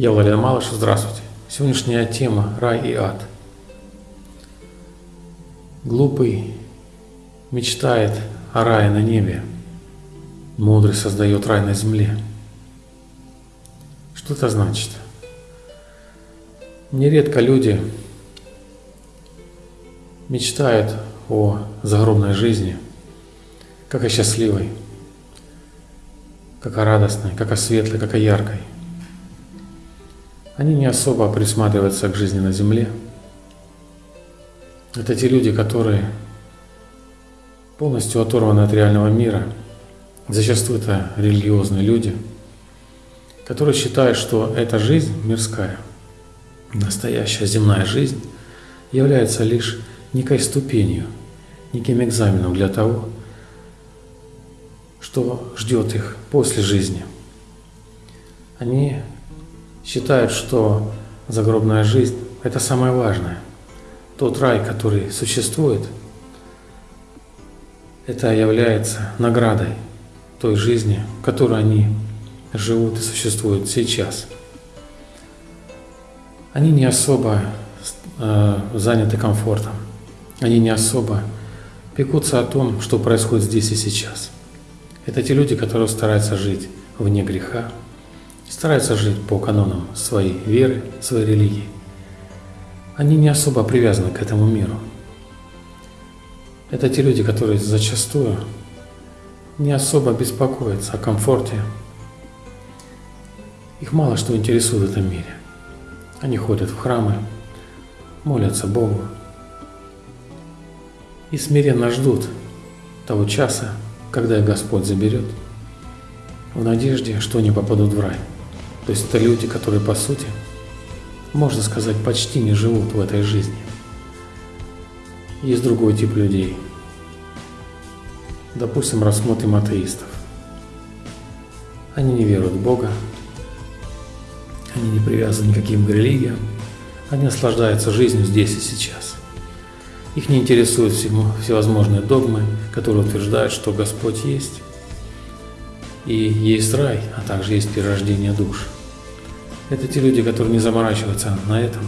Я Владимир Малыш, здравствуйте. Сегодняшняя тема – рай и ад. Глупый мечтает о рае на небе, мудрый создает рай на земле. Что это значит? Нередко люди мечтают о загробной жизни, как о счастливой, как о радостной, как о светлой, как о яркой – они не особо присматриваются к жизни на Земле. Это те люди, которые полностью оторваны от реального мира. Зачастую это религиозные люди, которые считают, что эта жизнь мирская, настоящая земная жизнь, является лишь некой ступенью, неким экзаменом для того, что ждет их после жизни. Они считают, что загробная жизнь – это самое важное. Тот рай, который существует, это является наградой той жизни, в которой они живут и существуют сейчас. Они не особо э, заняты комфортом, они не особо пекутся о том, что происходит здесь и сейчас. Это те люди, которые стараются жить вне греха, стараются жить по канонам своей веры, своей религии. Они не особо привязаны к этому миру. Это те люди, которые зачастую не особо беспокоятся о комфорте. Их мало что интересует в этом мире. Они ходят в храмы, молятся Богу и смиренно ждут того часа, когда их Господь заберет, в надежде, что они попадут в рай. То есть это люди, которые по сути, можно сказать, почти не живут в этой жизни. Есть другой тип людей. Допустим, рассмотрим атеистов. Они не веруют в Бога, они не привязаны к религиям, они наслаждаются жизнью здесь и сейчас. Их не интересуют всевозможные догмы, которые утверждают, что Господь есть, и есть рай, а также есть перерождение душ. Это те люди, которые не заморачиваются на этом.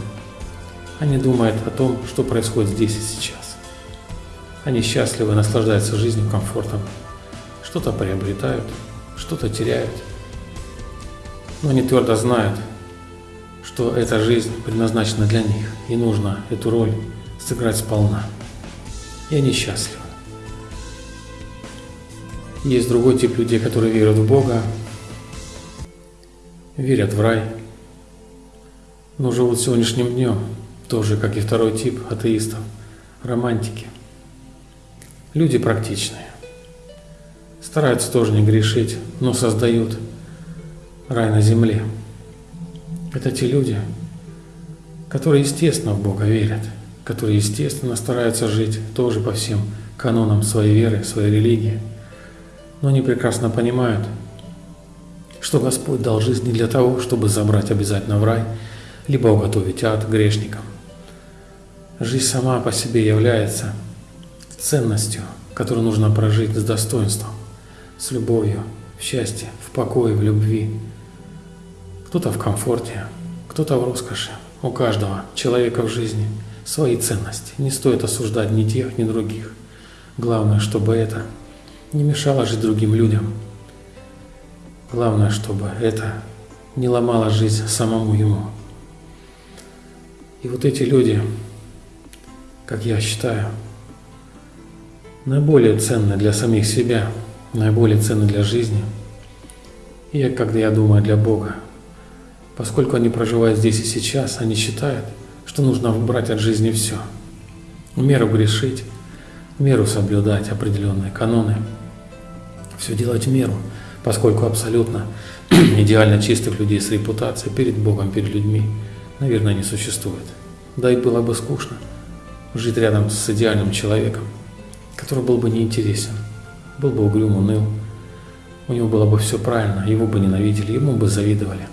Они думают о том, что происходит здесь и сейчас. Они счастливы, наслаждаются жизнью, комфортом. Что-то приобретают, что-то теряют. Но они твердо знают, что эта жизнь предназначена для них, и нужно эту роль сыграть сполна. И они счастливы. Есть другой тип людей, которые верят в Бога, верят в рай, но живут сегодняшним днем, тоже как и второй тип атеистов, романтики. Люди практичные. Стараются тоже не грешить, но создают рай на земле. Это те люди, которые естественно в Бога верят, которые естественно стараются жить тоже по всем канонам своей веры, своей религии. Но они прекрасно понимают, что Господь дал жизнь не для того, чтобы забрать обязательно в рай – либо уготовить ад грешникам. Жизнь сама по себе является ценностью, которую нужно прожить с достоинством, с любовью, в счастье, в покое, в любви. Кто-то в комфорте, кто-то в роскоши. У каждого человека в жизни свои ценности. Не стоит осуждать ни тех, ни других. Главное, чтобы это не мешало жить другим людям. Главное, чтобы это не ломало жизнь самому ему. И вот эти люди, как я считаю, наиболее ценны для самих себя, наиболее ценны для жизни. И когда я думаю для Бога, поскольку они проживают здесь и сейчас, они считают, что нужно брать от жизни все. В меру грешить, в меру соблюдать определенные каноны, все делать в меру, поскольку абсолютно идеально чистых людей с репутацией перед Богом, перед людьми – наверное, не существует. Да и было бы скучно жить рядом с идеальным человеком, который был бы неинтересен, был бы угрюм, уныл. У него было бы все правильно, его бы ненавидели, ему бы завидовали,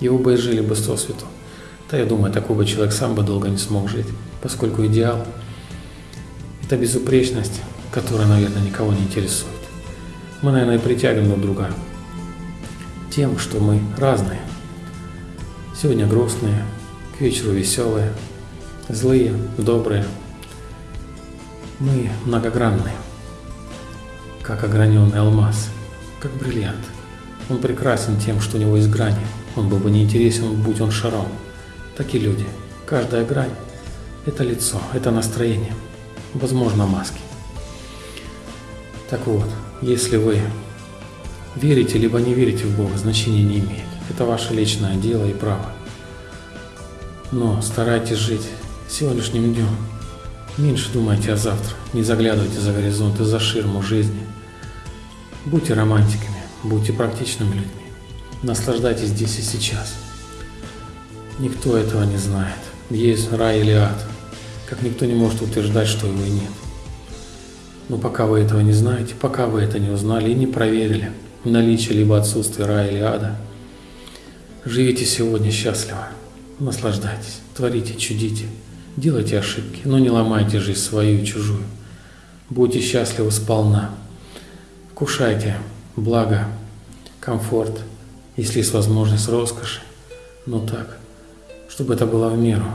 его бы и жили бы сосвету. Да, я думаю, такой бы человек сам бы долго не смог жить, поскольку идеал – это безупречность, которая, наверное, никого не интересует. Мы, наверное, притягиваем друг друга тем, что мы разные – Сегодня грустные, к вечеру веселые, злые, добрые. Мы многогранные, как ограненный алмаз, как бриллиант. Он прекрасен тем, что у него есть грани. Он был бы неинтересен, будь он шаром. Так и люди. Каждая грань – это лицо, это настроение, возможно, маски. Так вот, если вы верите либо не верите в Бога, значения не имеет. Это ваше личное дело и право. Но старайтесь жить сегодняшним днем. Меньше думайте о завтра, не заглядывайте за горизонт и за ширму жизни. Будьте романтиками, будьте практичными людьми. Наслаждайтесь здесь и сейчас. Никто этого не знает. Есть рай или ад, как никто не может утверждать, что его и нет. Но пока вы этого не знаете, пока вы это не узнали и не проверили, наличие либо отсутствие рая или ада, живите сегодня счастливо, наслаждайтесь, творите, чудите, делайте ошибки, но не ломайте жизнь свою и чужую. Будьте счастливы сполна, вкушайте благо, комфорт, если есть возможность роскоши, но так, чтобы это было в меру,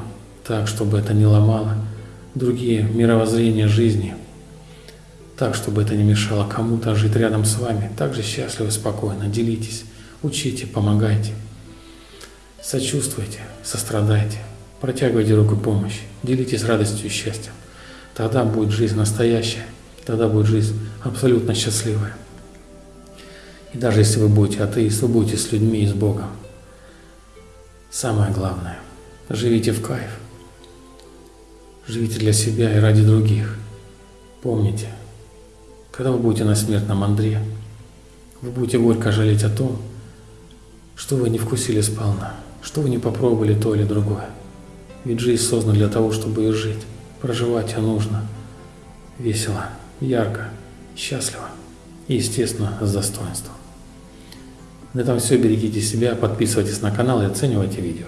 так, чтобы это не ломало другие мировоззрения жизни – так, чтобы это не мешало кому-то жить рядом с вами. Также счастливо, спокойно. Делитесь, учите, помогайте. Сочувствуйте, сострадайте, протягивайте руку помощи, делитесь радостью и счастьем. Тогда будет жизнь настоящая, тогда будет жизнь абсолютно счастливая. И даже если вы будете атеист, вы будете с людьми и с Богом. Самое главное, живите в кайф. Живите для себя и ради других. Помните, когда вы будете на смертном Андре, вы будете горько жалеть о том, что вы не вкусили сполна, что вы не попробовали то или другое. Ведь жизнь создана для того, чтобы и жить. Проживать ее нужно весело, ярко, счастливо и, естественно, с достоинством. На этом все. Берегите себя, подписывайтесь на канал и оценивайте видео.